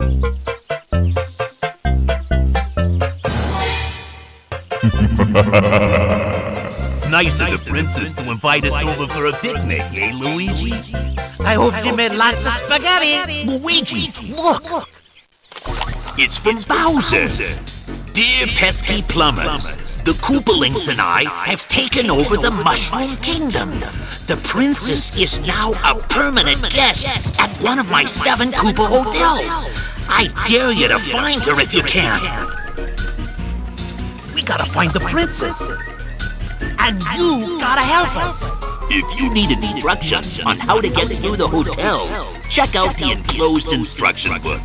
Nice of the princess to invite us over for a picnic, eh, Luigi? I hope she made lots of spaghetti. Luigi, look! It's from Bowser. Dear pesky plumbers, the Koopalings and I have taken over the Mushroom Kingdom. The princess is now a permanent guest at one of my seven Koopa hotels. I dare you to find her if you can. We gotta find the princess. And you gotta help us. If you need instructions on how to get through the hotel, check out the enclosed instruction book.